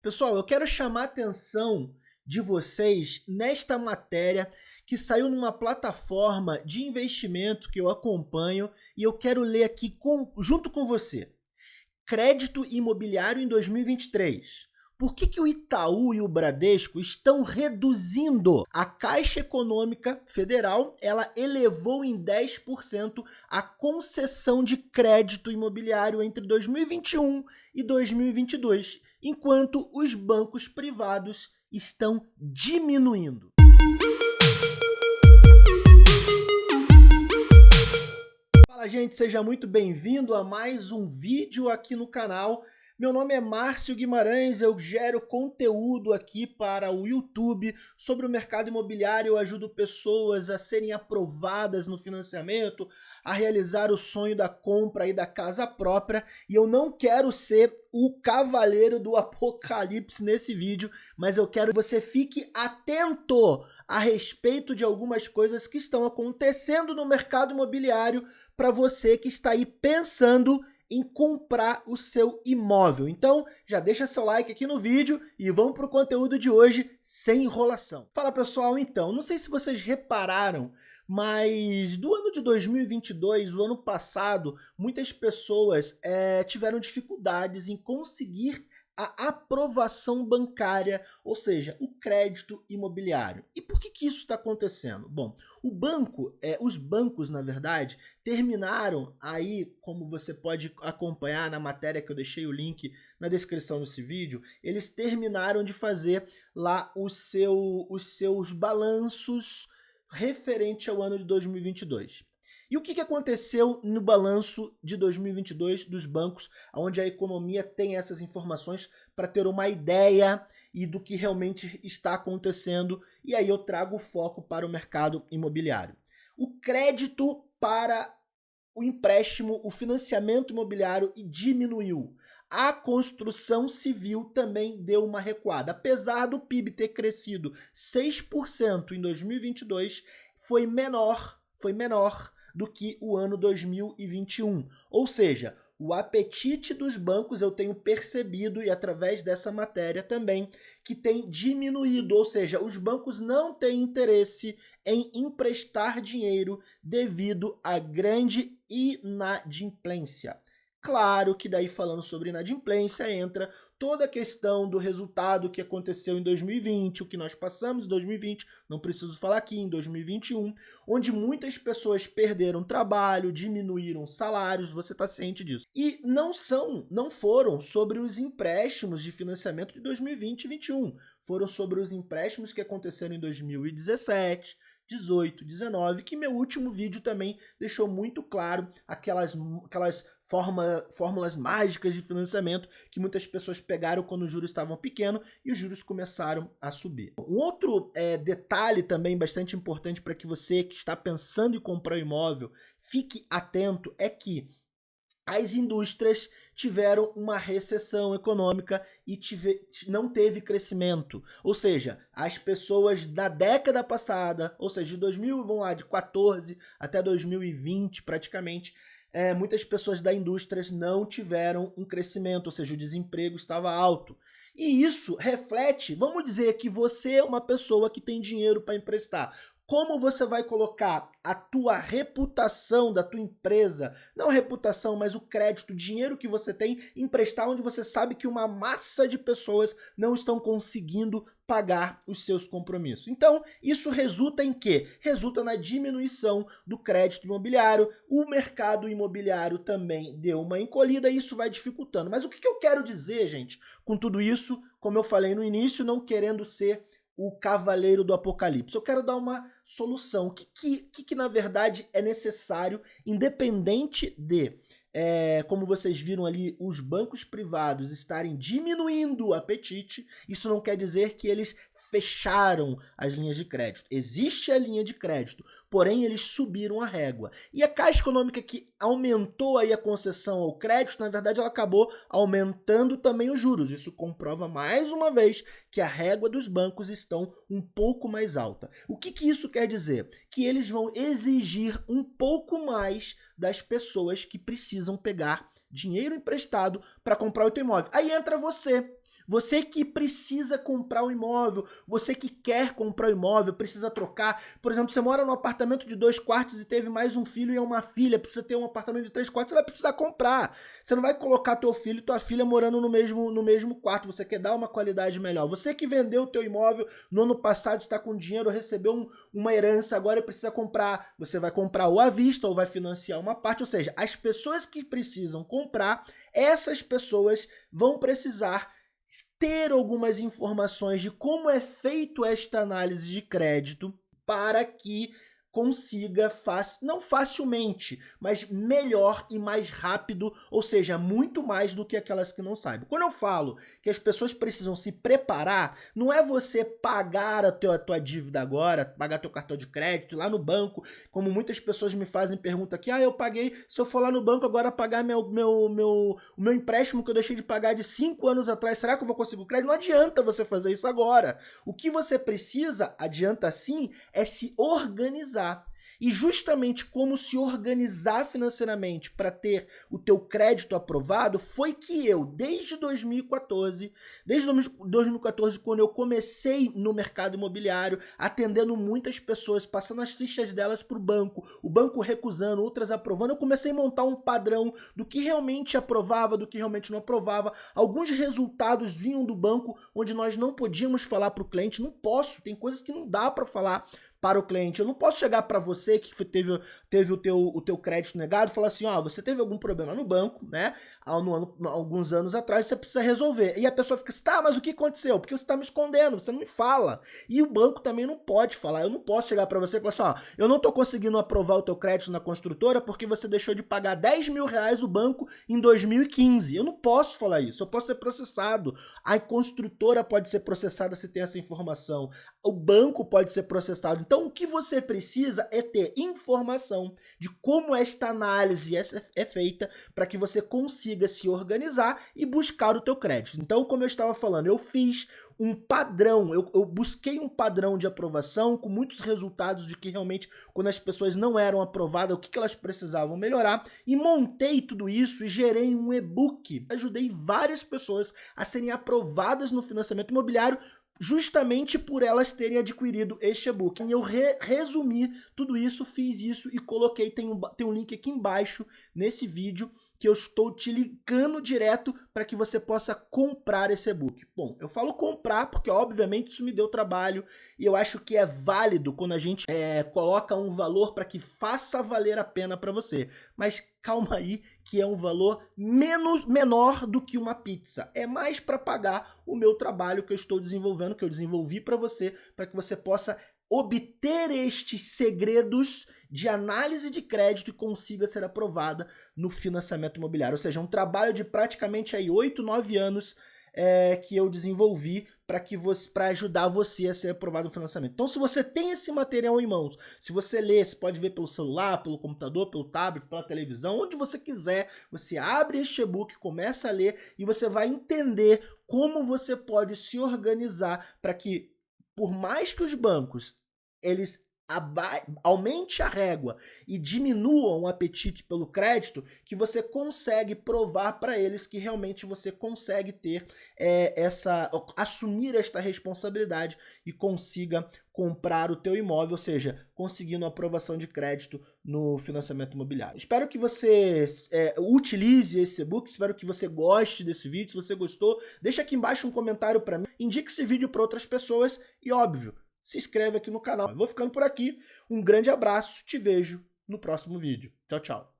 Pessoal, eu quero chamar a atenção de vocês nesta matéria que saiu numa plataforma de investimento que eu acompanho e eu quero ler aqui com, junto com você. Crédito imobiliário em 2023. Por que, que o Itaú e o Bradesco estão reduzindo? A Caixa Econômica Federal ela elevou em 10% a concessão de crédito imobiliário entre 2021 e 2022 enquanto os bancos privados estão diminuindo. Fala gente, seja muito bem-vindo a mais um vídeo aqui no canal. Meu nome é Márcio Guimarães, eu gero conteúdo aqui para o YouTube sobre o mercado imobiliário, eu ajudo pessoas a serem aprovadas no financiamento, a realizar o sonho da compra e da casa própria, e eu não quero ser o cavaleiro do apocalipse nesse vídeo, mas eu quero que você fique atento a respeito de algumas coisas que estão acontecendo no mercado imobiliário para você que está aí pensando em comprar o seu imóvel. Então, já deixa seu like aqui no vídeo e vamos para o conteúdo de hoje sem enrolação. Fala pessoal, então, não sei se vocês repararam, mas do ano de 2022, o ano passado, muitas pessoas é, tiveram dificuldades em conseguir a aprovação bancária, ou seja, o crédito imobiliário. E por que, que isso está acontecendo? Bom, o banco, é, os bancos, na verdade, terminaram aí, como você pode acompanhar na matéria que eu deixei o link na descrição desse vídeo, eles terminaram de fazer lá o seu, os seus balanços referente ao ano de 2022. E o que, aconteceu no balanço de 2022 dos bancos, onde a economia tem essas informações para ter uma ideia e do que realmente está acontecendo, e aí eu trago o foco para o mercado imobiliário. O crédito para o empréstimo, o financiamento imobiliário diminuiu. A construção civil também deu uma recuada. Apesar do PIB ter crescido 6% em 2022, foi menor, foi menor do que o ano 2021. Ou seja, o apetite dos bancos eu tenho percebido e através dessa matéria também que tem diminuído, ou seja, os bancos não têm interesse em emprestar dinheiro devido à grande inadimplência. Claro que daí falando sobre inadimplência entra toda a questão do resultado que aconteceu em 2020, o que nós passamos em 2020, não preciso falar aqui, em 2021, onde muitas pessoas perderam trabalho, diminuíram salários, você está ciente disso. E não são, não foram sobre os empréstimos de financiamento de 2020 e 2021, foram sobre os empréstimos que aconteceram em 2017, 18, 19, que meu último vídeo também deixou muito claro aquelas, aquelas forma, fórmulas mágicas de financiamento que muitas pessoas pegaram quando os juros estavam pequenos e os juros começaram a subir. Um outro é, detalhe também bastante importante para que você que está pensando em comprar um imóvel fique atento é que as indústrias tiveram uma recessão econômica e tive, não teve crescimento. Ou seja, as pessoas da década passada, ou seja, de 2000, vamos lá, de 14 até 2020 praticamente, é, muitas pessoas da indústria não tiveram um crescimento, ou seja, o desemprego estava alto. E isso reflete, vamos dizer que você é uma pessoa que tem dinheiro para emprestar como você vai colocar a tua reputação da tua empresa, não a reputação, mas o crédito, o dinheiro que você tem, emprestar onde você sabe que uma massa de pessoas não estão conseguindo pagar os seus compromissos. Então, isso resulta em quê? Resulta na diminuição do crédito imobiliário, o mercado imobiliário também deu uma encolhida e isso vai dificultando. Mas o que eu quero dizer, gente, com tudo isso, como eu falei no início, não querendo ser o cavaleiro do apocalipse. Eu quero dar uma solução. O que, que, que na verdade é necessário, independente de, é, como vocês viram ali, os bancos privados estarem diminuindo o apetite, isso não quer dizer que eles fecharam as linhas de crédito. Existe a linha de crédito, porém eles subiram a régua. E a Caixa Econômica que aumentou aí a concessão ao crédito, na verdade ela acabou aumentando também os juros. Isso comprova mais uma vez que a régua dos bancos estão um pouco mais alta. O que, que isso quer dizer? Que eles vão exigir um pouco mais das pessoas que precisam pegar dinheiro emprestado para comprar o teu imóvel. Aí entra você Você que precisa comprar um imóvel, você que quer comprar um imóvel, precisa trocar. Por exemplo, você mora num apartamento de dois quartos e teve mais um filho e uma filha, precisa ter um apartamento de três quartos, você vai precisar comprar. Você não vai colocar teu filho e tua filha morando no mesmo, no mesmo quarto, você quer dar uma qualidade melhor. Você que vendeu o teu imóvel no ano passado, está com dinheiro, recebeu um, uma herança, agora precisa comprar. Você vai comprar ou à vista ou vai financiar uma parte, ou seja, as pessoas que precisam comprar, essas pessoas vão precisar ter algumas informações de como é feito esta análise de crédito para que consiga, fácil, não facilmente, mas melhor e mais rápido, ou seja, muito mais do que aquelas que não sabem. Quando eu falo que as pessoas precisam se preparar, não é você pagar a tua, a tua dívida agora, pagar teu cartão de crédito lá no banco, como muitas pessoas me fazem pergunta aqui, ah, eu paguei, se eu for lá no banco agora pagar meu, meu, meu, o meu empréstimo que eu deixei de pagar de 5 anos atrás, será que eu vou conseguir o crédito? Não adianta você fazer isso agora. O que você precisa, adianta sim, é se organizar e justamente como se organizar financeiramente para ter o teu crédito aprovado foi que eu, desde 2014, desde 2014, quando eu comecei no mercado imobiliário, atendendo muitas pessoas, passando as fichas delas para o banco, o banco recusando, outras aprovando, eu comecei a montar um padrão do que realmente aprovava, do que realmente não aprovava. Alguns resultados vinham do banco onde nós não podíamos falar para o cliente, não posso, tem coisas que não dá para falar para o cliente. Eu não posso chegar para você que teve, teve o, teu, o teu crédito negado e falar assim, ó, você teve algum problema no banco, né? Há no ano, alguns anos atrás, você precisa resolver. E a pessoa fica assim, tá, mas o que aconteceu? Porque você está me escondendo, você não me fala. E o banco também não pode falar. Eu não posso chegar para você e falar assim, ó, eu não estou conseguindo aprovar o teu crédito na construtora porque você deixou de pagar 10 mil reais o banco em 2015. Eu não posso falar isso, eu posso ser processado. A construtora pode ser processada se tem essa informação. O banco pode ser processado. Então, o que você precisa é ter informação de como esta análise é feita para que você consiga se organizar e buscar o teu crédito. Então, como eu estava falando, eu fiz um padrão, eu, eu, busquei um padrão de aprovação com muitos resultados de que realmente quando as pessoas não eram aprovadas, o que, que elas precisavam melhorar e montei tudo isso e gerei um e-book. Ajudei várias pessoas a serem aprovadas no financiamento imobiliário justamente por elas terem adquirido este e-book. E eu re resumi tudo isso, fiz isso e coloquei, tem um, tem um link aqui embaixo nesse vídeo que eu estou te ligando direto para que você possa comprar esse e-book. Bom, eu falo comprar porque obviamente isso me deu trabalho e eu acho que é válido quando a gente é, coloca um valor para que faça valer a pena para você. Mas calma aí que é um valor menos menor do que uma pizza. É mais para pagar o meu trabalho que eu estou desenvolvendo, que eu desenvolvi para você, para que você possa obter estes segredos de análise de crédito e consiga ser aprovada no financiamento imobiliário. Ou seja, um trabalho de praticamente aí 8, 9 anos é, que eu desenvolvi para que você para ajudar você a ser aprovado no financiamento. Então, se você tem esse material em mãos, se você lê, você pode ver pelo celular, pelo computador, pelo tablet, pela televisão, onde você quiser, você abre este e-book, começa a ler e você vai entender como você pode se organizar para que por mais que os bancos eles aumente a régua e diminuam o apetite pelo crédito, que você consegue provar para eles que realmente você consegue ter é, essa, assumir esta responsabilidade e consiga comprar o teu imóvel, ou seja, conseguindo aprovação de crédito no financiamento imobiliário. Espero que você é, utilize esse e-book, espero que você goste desse vídeo, se você gostou, deixa aqui embaixo um comentário para mim, indique esse vídeo para outras pessoas e óbvio, se inscreve aqui no canal. Eu vou ficando por aqui. Um grande abraço, te vejo no próximo vídeo. Tchau, tchau.